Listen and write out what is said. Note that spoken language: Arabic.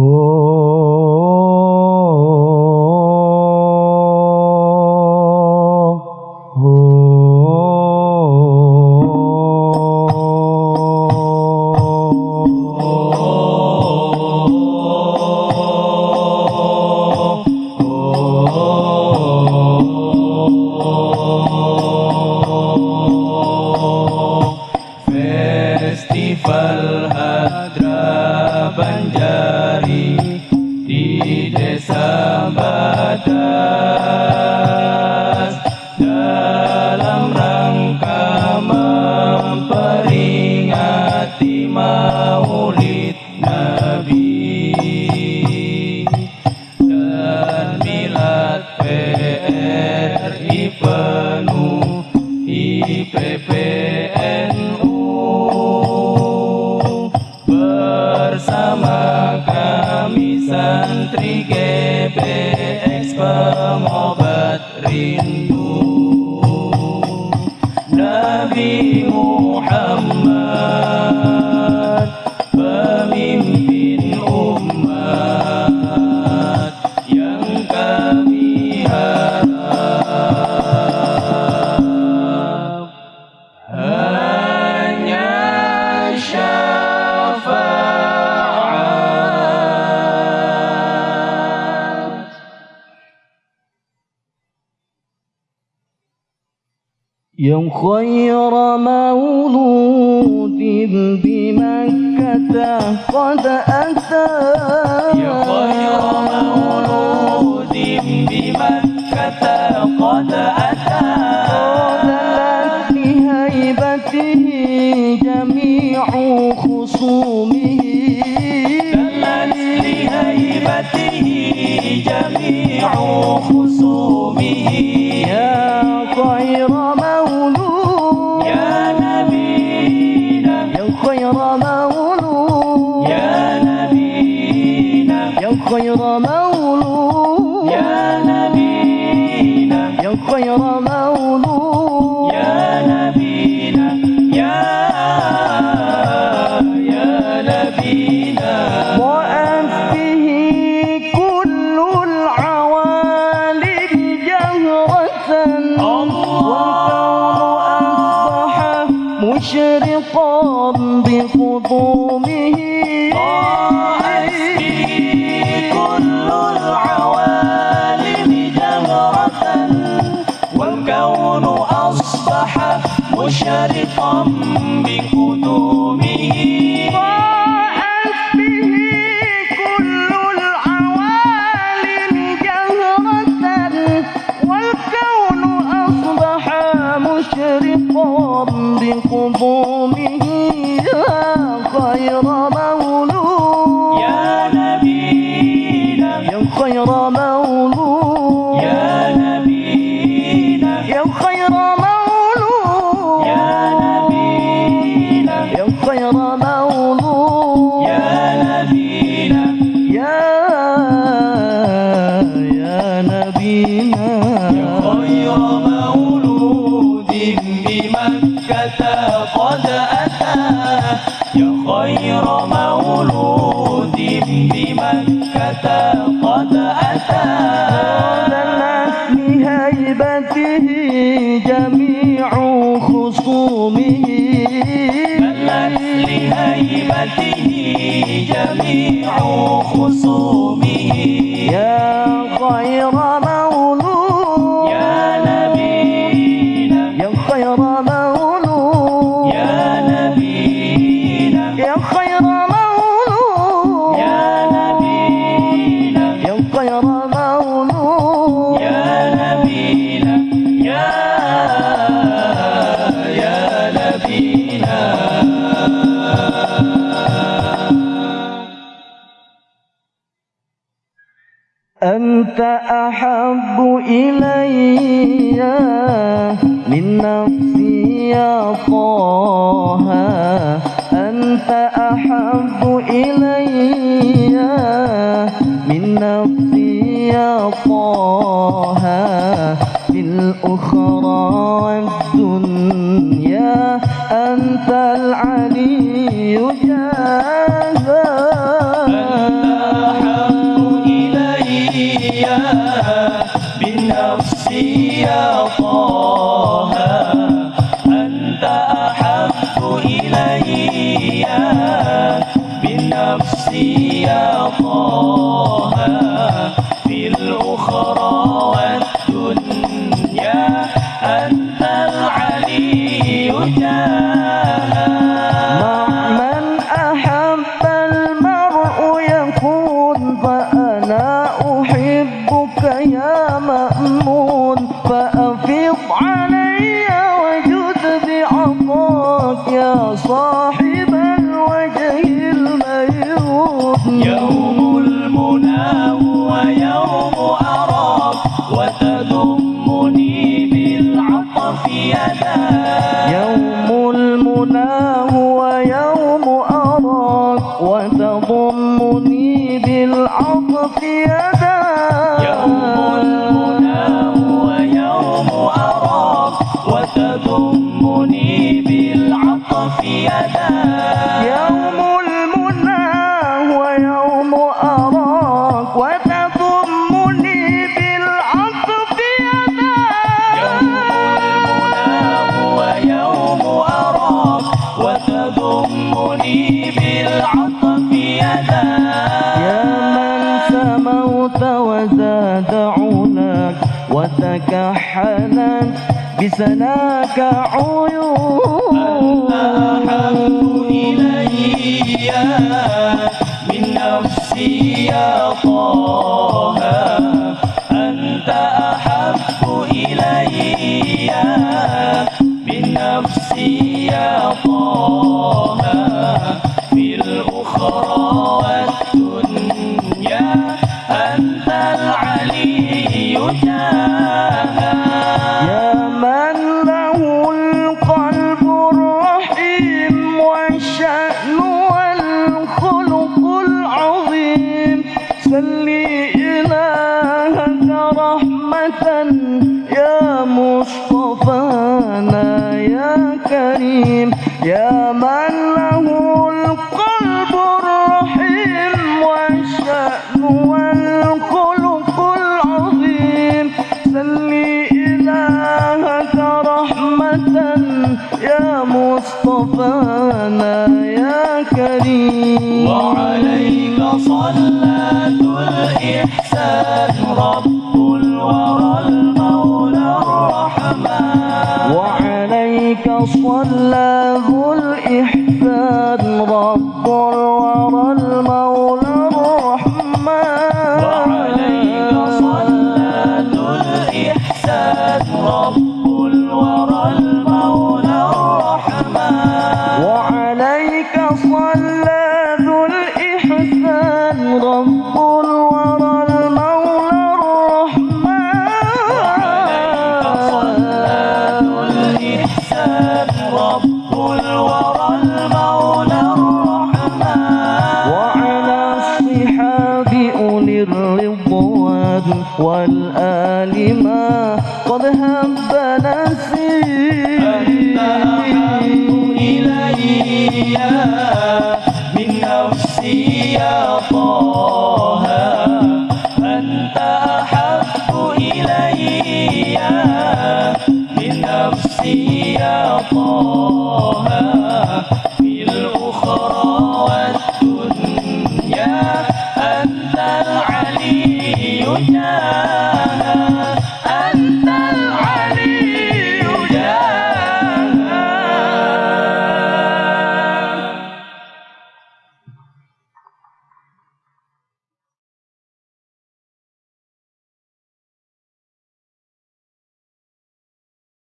ho bersama kami santri GPX pengobat rindu يوم خير مولود بمكة قد أتى. يا خير مولود بمكة قد أتى. لهيبته جميع خصومه. دلت لهيبته جميع خصومه. يا مولود يا نبينا يا خير مولود يا نبينا يا خير مولود يا نبينا يا يا نبينا om biku يا خير مولود بمكة قد أتى. ظلت لهيبته جميع خصومه. لهيبته جميع خصومه. يا خير أنت أحب إلي من نفسي يا طه. أنت أحب إلي من نفسي يا طه. في الأخرى والدنيا أنت العلي إلي بالنفس يا طه. وتضمني بالعطف يداك يوم المنى هو يوم أراك وتضمني بالعطف يدا يوم المنى هو يوم أراك وتضمني بالعطف يداك يا من سموت وزاد علاك وتكحلت بسناك عيون. أحب إلي من نفسي يا طه أنت أحب إلي من نفسي يا طه في الأخرى إلهك رحمة يا مصطفانا يا كريم يا من له القلب الرحيم والشأن والخلق العظيم. سلي إلهك رحمة يا مصطفانا يا كريم. وعليك صلاة الإحسان رب الورى المولى الرحمن. وعليك ذو الإحسان رب الورى المولى الرحمن. وعليك صلاة الإحسان رب وعليك صلى ذو الإحسان رب الورى المولى الرحمن. وعلى الصحاب أولي الرضوان والآل ما قد هب من نفسي يا طه